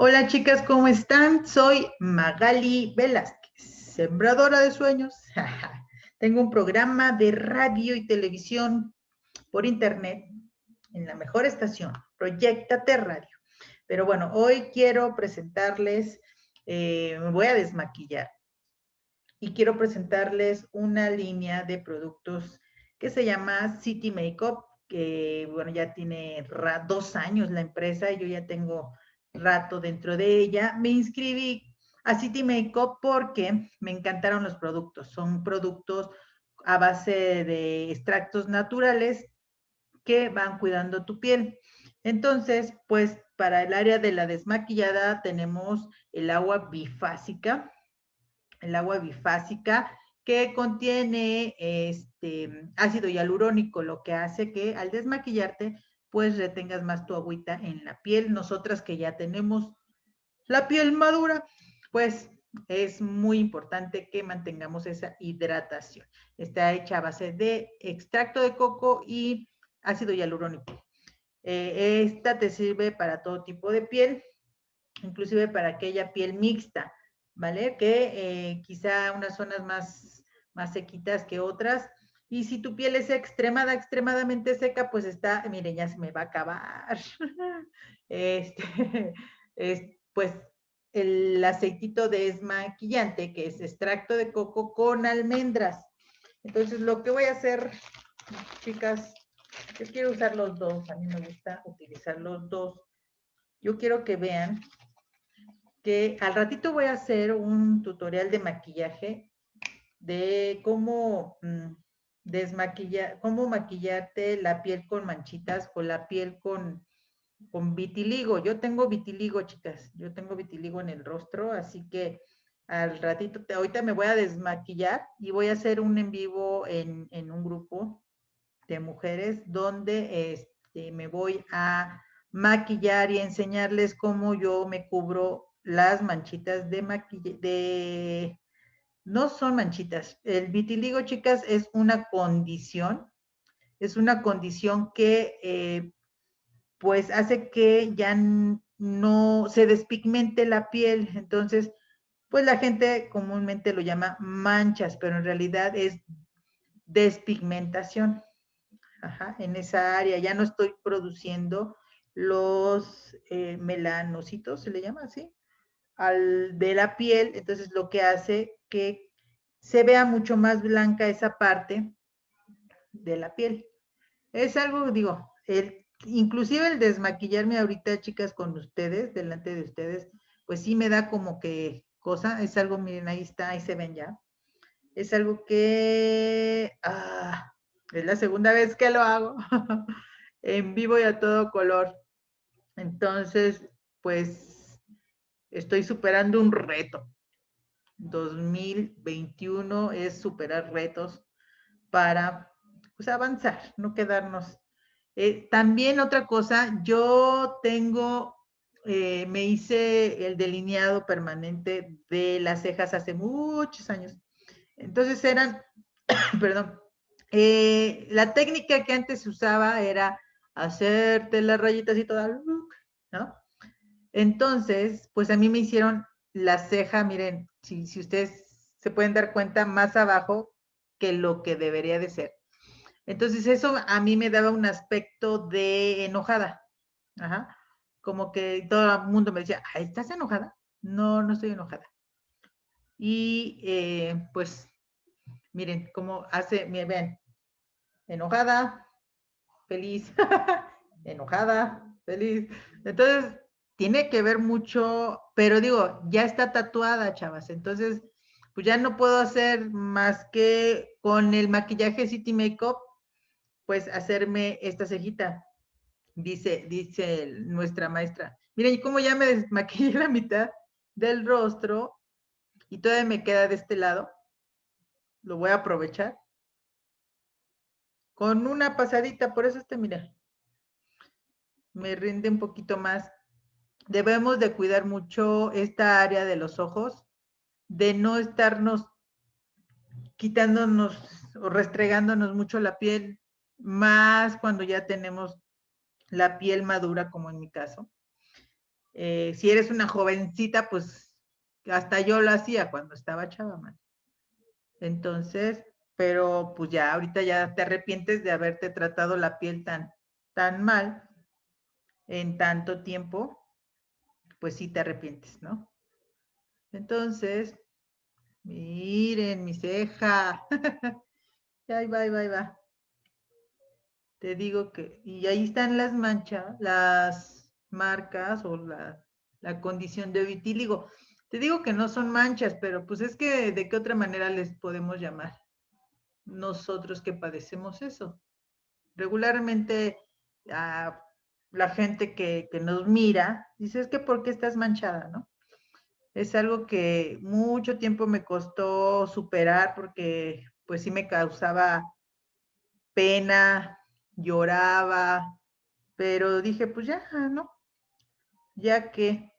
Hola chicas, ¿cómo están? Soy Magali Velázquez, sembradora de sueños. Tengo un programa de radio y televisión por internet en la mejor estación, Proyectate Radio. Pero bueno, hoy quiero presentarles, eh, me voy a desmaquillar y quiero presentarles una línea de productos que se llama City Makeup, que bueno, ya tiene dos años la empresa y yo ya tengo rato dentro de ella. Me inscribí a City Makeup porque me encantaron los productos. Son productos a base de extractos naturales que van cuidando tu piel. Entonces, pues para el área de la desmaquillada tenemos el agua bifásica, el agua bifásica que contiene este ácido hialurónico, lo que hace que al desmaquillarte pues retengas más tu agüita en la piel. Nosotras que ya tenemos la piel madura, pues es muy importante que mantengamos esa hidratación. Está hecha a base de extracto de coco y ácido hialurónico. Eh, esta te sirve para todo tipo de piel, inclusive para aquella piel mixta, ¿vale? Que eh, quizá unas zonas más, más sequitas que otras, y si tu piel es extremada, extremadamente seca, pues está, miren, ya se me va a acabar. Este, es, pues el aceitito de desmaquillante, que es extracto de coco con almendras. Entonces, lo que voy a hacer, chicas, yo quiero usar los dos, a mí me gusta utilizar los dos. Yo quiero que vean que al ratito voy a hacer un tutorial de maquillaje de cómo... Mm, desmaquillar, cómo maquillarte la piel con manchitas o la piel con, con vitiligo. Yo tengo vitiligo, chicas. Yo tengo vitiligo en el rostro, así que al ratito, ahorita me voy a desmaquillar y voy a hacer un en vivo en, en un grupo de mujeres donde este, me voy a maquillar y enseñarles cómo yo me cubro las manchitas de maquillaje, de no son manchitas. El vitiligo, chicas, es una condición, es una condición que eh, pues hace que ya no se despigmente la piel. Entonces, pues la gente comúnmente lo llama manchas, pero en realidad es despigmentación. Ajá, en esa área ya no estoy produciendo los eh, melanocitos, se le llama así, al, de la piel, entonces lo que hace que se vea mucho más blanca esa parte de la piel. Es algo, digo, el, inclusive el desmaquillarme ahorita, chicas, con ustedes, delante de ustedes, pues sí me da como que cosa, es algo, miren, ahí está, ahí se ven ya. Es algo que, ah, es la segunda vez que lo hago, en vivo y a todo color. Entonces, pues, estoy superando un reto. 2021 es superar retos para pues, avanzar, no quedarnos. Eh, también otra cosa, yo tengo, eh, me hice el delineado permanente de las cejas hace muchos años. Entonces eran, perdón, eh, la técnica que antes usaba era hacerte las rayitas y toda, ¿no? Entonces, pues a mí me hicieron la ceja, miren, si, si ustedes se pueden dar cuenta, más abajo que lo que debería de ser. Entonces eso a mí me daba un aspecto de enojada. Ajá. Como que todo el mundo me decía, ¿estás enojada? No, no estoy enojada. Y eh, pues, miren cómo hace, miren, ven, enojada, feliz, enojada, feliz. Entonces, tiene que ver mucho, pero digo, ya está tatuada, chavas, entonces, pues ya no puedo hacer más que con el maquillaje City Makeup, pues hacerme esta cejita, dice, dice nuestra maestra. Miren, cómo ya me desmaquillé la mitad del rostro y todavía me queda de este lado. Lo voy a aprovechar. Con una pasadita, por eso este, mira, me rinde un poquito más debemos de cuidar mucho esta área de los ojos, de no estarnos quitándonos o restregándonos mucho la piel, más cuando ya tenemos la piel madura, como en mi caso. eh, si eres una jovencita, pues hasta yo lo hacía cuando estaba chava. Entonces, pero pues ya ahorita ya te arrepientes de haberte tratado la piel tan, tan mal en tanto tiempo, pues sí te arrepientes, ¿no? Entonces, miren mi ceja. ahí va, ahí va, ahí va. Te digo que, y ahí están las manchas, las marcas o la, la condición de vitíligo. Te digo que no son manchas, pero pues es que de qué otra manera les podemos llamar nosotros que padecemos eso. Regularmente ah, la gente que, que, nos mira dice, es que ¿por qué estás manchada? ¿no? Es algo que mucho tiempo me costó superar porque pues sí me causaba pena, lloraba, pero dije, pues ya, ¿no? Ya que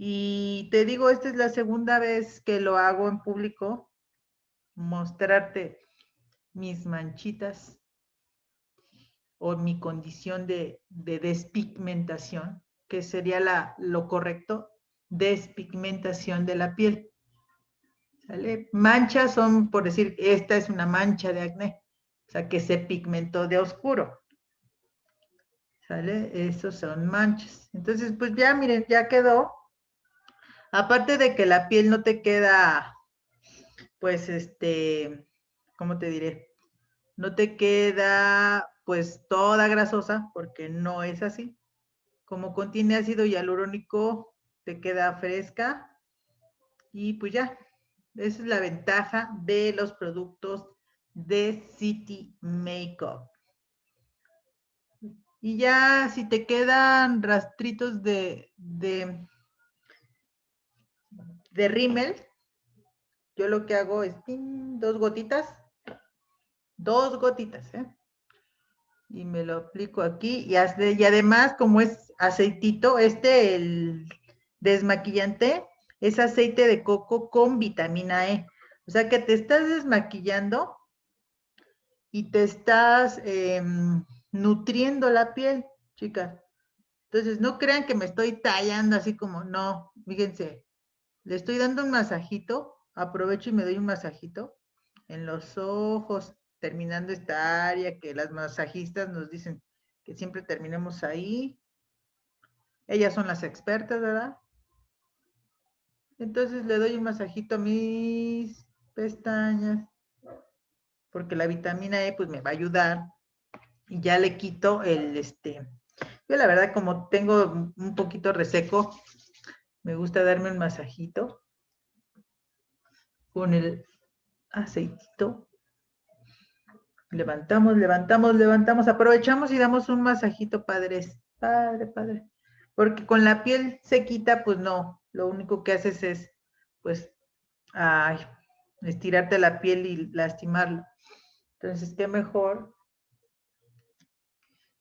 y te digo, esta es la segunda vez que lo hago en público, mostrarte mis manchitas o mi condición de, despigmentación, que sería la, lo correcto, despigmentación de la piel. ¿Sale? Manchas son, por decir, esta es una mancha de acné, o sea, que se pigmentó de oscuro. ¿Sale? Esos son manchas. Entonces, pues ya, miren, ya quedó Aparte de que la piel no te queda, pues, este, ¿cómo te diré? No te queda, pues, toda grasosa, porque no es así. Como contiene ácido hialurónico, te queda fresca. Y pues ya, esa es la ventaja de los productos de City Makeup. Y ya si te quedan rastritos de, de de rímel, yo lo que hago es dos gotitas, dos gotitas, ¿eh? Y me lo aplico aquí y, y además como es aceitito, este, el desmaquillante, es aceite de coco con vitamina E. O sea que te estás desmaquillando y te estás em, nutriendo la piel, chicas. Entonces, no crean que me estoy tallando así como, no, fíjense, le estoy dando un masajito, aprovecho y me doy un masajito en los ojos, terminando esta área que las masajistas nos dicen que siempre terminemos ahí. Ellas son las expertas, ¿verdad? Entonces le doy un masajito a mis pestañas, porque la vitamina E pues me va a ayudar. Y ya le quito el, este, yo la verdad como tengo un poquito reseco, me gusta darme un masajito con el aceitito. Levantamos, levantamos, levantamos, aprovechamos y damos un masajito, padres. Padre, padre. Porque con la piel sequita, pues no, lo único que haces es, pues, ay, estirarte la piel y lastimarla. Entonces, qué mejor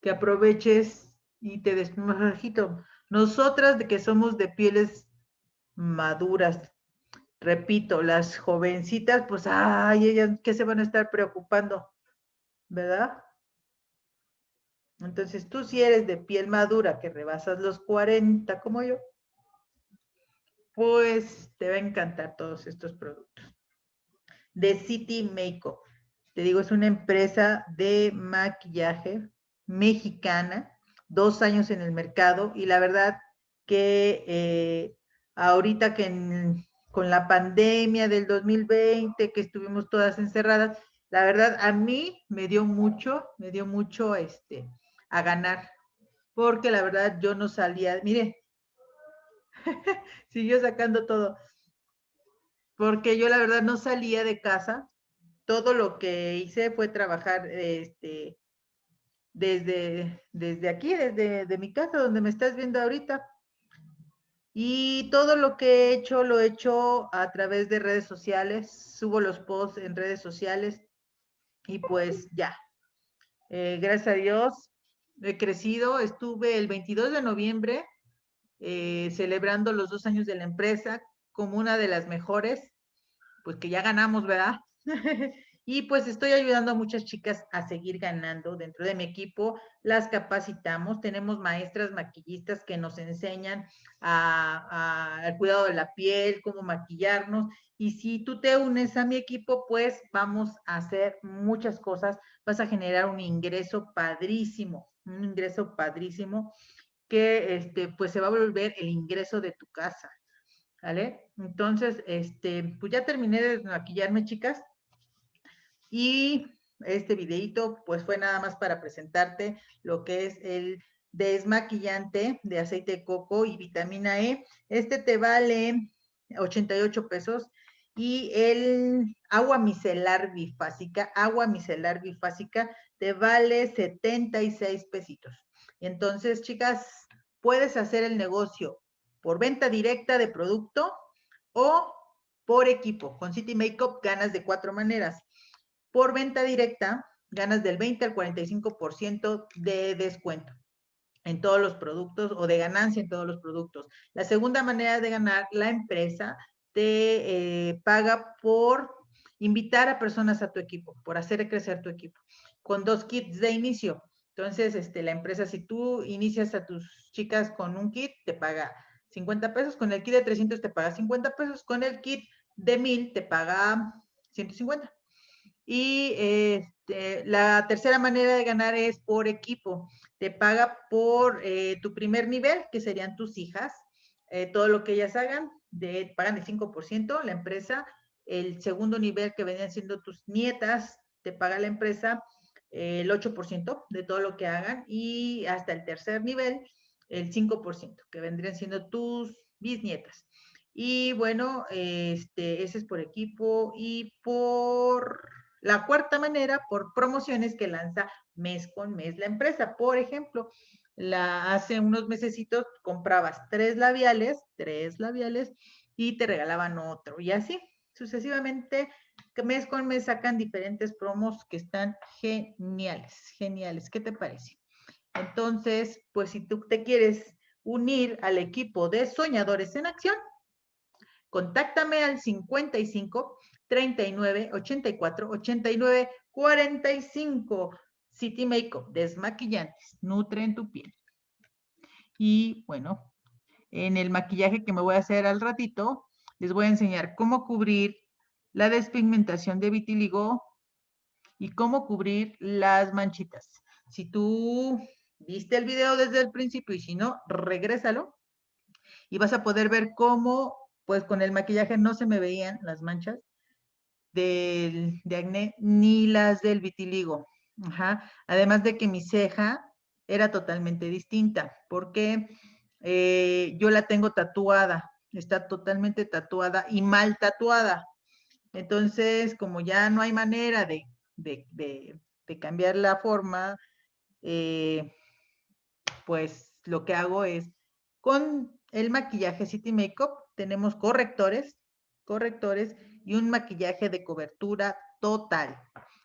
que aproveches y te des masajito. Nosotras de que somos de pieles maduras, repito, las jovencitas, pues, ay, ellas, ¿qué se van a estar preocupando? ¿Verdad? Entonces, tú si eres de piel madura, que rebasas los 40 como yo, pues te va a encantar todos estos productos. De City Makeup. Te digo, es una empresa de maquillaje mexicana dos años en el mercado y la verdad que eh, ahorita que con la pandemia del 2020, que estuvimos todas encerradas, la verdad a mí me dio mucho, me dio mucho este, a ganar, porque la verdad yo no salía, mire, siguió sacando todo, porque yo la verdad no salía de casa, todo lo que hice fue trabajar este, desde, desde aquí, desde de mi casa, donde me estás viendo ahorita. Y todo lo que he hecho, lo he hecho a través de redes sociales, subo los posts en redes sociales y pues ya. Eh, gracias a Dios he crecido, estuve el 22 de noviembre eh, celebrando los dos años de la empresa como una de las mejores, pues que ya ganamos, ¿verdad? Y pues estoy ayudando a muchas chicas a seguir ganando dentro de mi equipo. Las capacitamos. Tenemos maestras maquillistas que nos enseñan al cuidado de la piel, cómo maquillarnos. Y si tú te unes a mi equipo, pues vamos a hacer muchas cosas. Vas a generar un ingreso padrísimo, un ingreso padrísimo que este, pues se va a volver el ingreso de tu casa. ¿Vale? Entonces, este, pues ya terminé de maquillarme, chicas. Y este videito pues fue nada más para presentarte lo que es el desmaquillante de aceite de coco y vitamina E. Este te vale 88 pesos y el agua micelar bifásica, agua micelar bifásica te vale 76 pesitos. Entonces, chicas, puedes hacer el negocio por venta directa de producto o por equipo. Con City Makeup ganas de cuatro maneras. Por venta directa, ganas del 20 al 45% de descuento en todos los productos o de ganancia en todos los productos. La segunda manera de ganar, la empresa te eh, paga por invitar a personas a tu equipo, por hacer crecer tu equipo, con dos kits de inicio. Entonces, este, la empresa, si tú inicias a tus chicas con un kit, te paga 50 pesos, con el kit de 300 te paga 50 pesos, con el kit de 1000 te paga 150. Y este, la tercera manera de ganar es por equipo. Te paga por eh, tu primer nivel, que serían tus hijas. Eh, todo lo que ellas hagan, de, pagan el 5% la empresa. El segundo nivel, que venían siendo tus nietas, te paga la empresa eh, el 8% de todo lo que hagan. Y hasta el tercer nivel, el 5%, que vendrían siendo tus bisnietas. Y bueno, este, ese es por equipo y por la cuarta manera, por promociones que lanza mes con mes la empresa. Por ejemplo, la, hace unos mesecitos comprabas tres labiales, tres labiales, y te regalaban otro. Y así, sucesivamente, mes con mes sacan diferentes promos que están geniales, geniales. ¿Qué te parece? Entonces, pues si tú te quieres unir al equipo de Soñadores en Acción, contáctame al 55 39 84 89 45. City Makeup, desmaquillantes, nutren tu piel. Y bueno, en el maquillaje que me voy a hacer al ratito, les voy a enseñar cómo cubrir la despigmentación de vitiligo y cómo cubrir las manchitas. Si tú viste el video desde el principio y si no, regrésalo y vas a poder ver cómo, pues con el maquillaje no se me veían las manchas del, de acné ni las del vitiligo. Además de que mi ceja era totalmente distinta, porque eh, yo la tengo tatuada, está totalmente tatuada y mal tatuada. Entonces, como ya no hay manera de, cambiar la forma, eh, pues lo que hago es, con el maquillaje City Makeup, tenemos correctores, correctores y un maquillaje de cobertura total,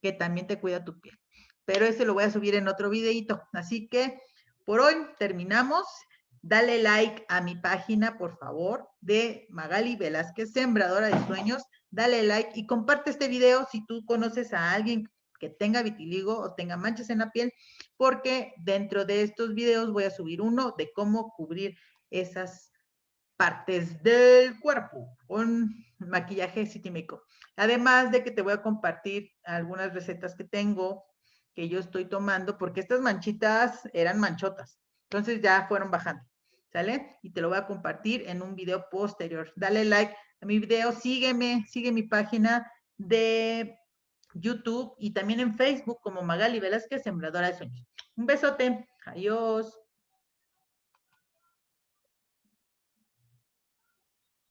que también te cuida tu piel. Pero ese lo voy a subir en otro videito. Así que por hoy terminamos. Dale like a mi página, por favor, de Magali Velázquez, Sembradora de Sueños. Dale like y comparte este video si tú conoces a alguien que tenga vitiligo o tenga manchas en la piel, porque dentro de estos videos voy a subir uno de cómo cubrir esas partes del cuerpo con maquillaje Makeup. Además de que te voy a compartir algunas recetas que tengo, que yo estoy tomando, porque estas manchitas eran manchotas. Entonces ya fueron bajando, ¿sale? Y te lo voy a compartir en un video posterior. Dale like a mi video, sígueme, sigue mi página de YouTube y también en Facebook como Magali Velázquez, Sembradora de Sueños. Un besote. Adiós.